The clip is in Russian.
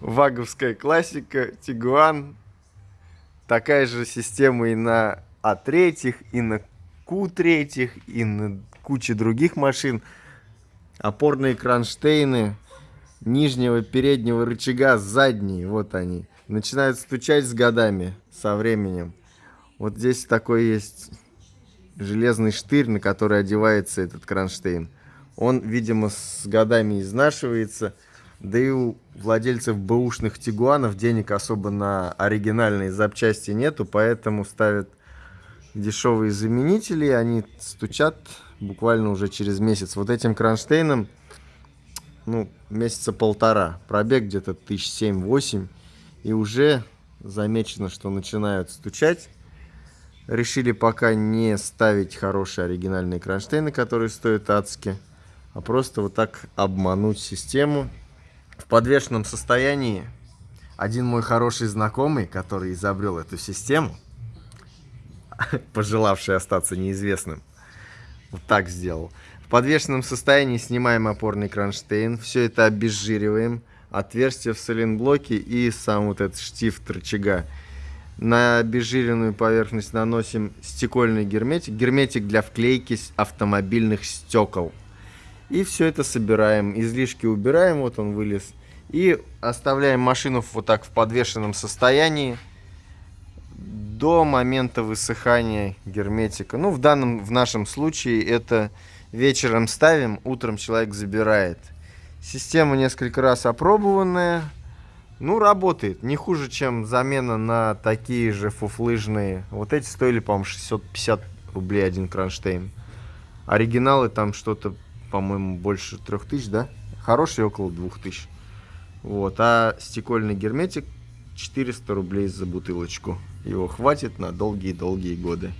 Ваговская классика, Тигуан. Такая же система и на А3, и на Q3, и на куче других машин. Опорные кронштейны нижнего переднего рычага, задние, вот они. Начинают стучать с годами, со временем. Вот здесь такой есть железный штырь, на который одевается этот кронштейн. Он, видимо, с годами изнашивается. Да и у владельцев бэушных тигуанов денег особо на оригинальные запчасти нету, поэтому ставят дешевые заменители, они стучат буквально уже через месяц. Вот этим кронштейном, ну, месяца полтора, пробег где-то тысяч семь-восемь, и уже замечено, что начинают стучать. Решили пока не ставить хорошие оригинальные кронштейны, которые стоят адски, а просто вот так обмануть систему. В подвешенном состоянии один мой хороший знакомый, который изобрел эту систему, пожелавший остаться неизвестным, вот так сделал. В подвешенном состоянии снимаем опорный кронштейн, все это обезжириваем, отверстие в соленблоке и сам вот этот штифт рычага. На обезжиренную поверхность наносим стекольный герметик, герметик для вклейки автомобильных стекол. И все это собираем, излишки убираем, вот он вылез. И оставляем машину вот так в подвешенном состоянии до момента высыхания герметика. Ну, в данном, в нашем случае это вечером ставим, утром человек забирает. Система несколько раз опробованная. Ну, работает. Не хуже, чем замена на такие же фуфлыжные. Вот эти стоили, по-моему, 650 рублей один кронштейн. Оригиналы там что-то, по-моему, больше 3000, да? Хороший около 2000. Вот. А стекольный герметик 400 рублей за бутылочку. Его хватит на долгие-долгие годы.